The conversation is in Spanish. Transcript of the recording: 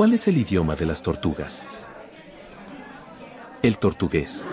¿Cuál es el idioma de las tortugas? El tortugués.